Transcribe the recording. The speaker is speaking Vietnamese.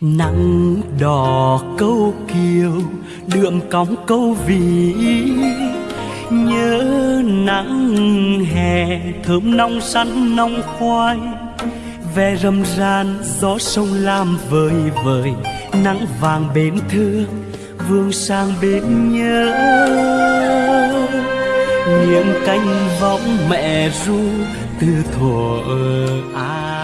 nắng đỏ câu kiều đượm cóng câu vị. nhớ nắng hè, thơm nong sắn nong khoai. Ve râm ran, gió sông lam vời vời. Nắng vàng bên thương, vương sang bên nhớ. Nghiêng canh võng mẹ ru, từ thuở ai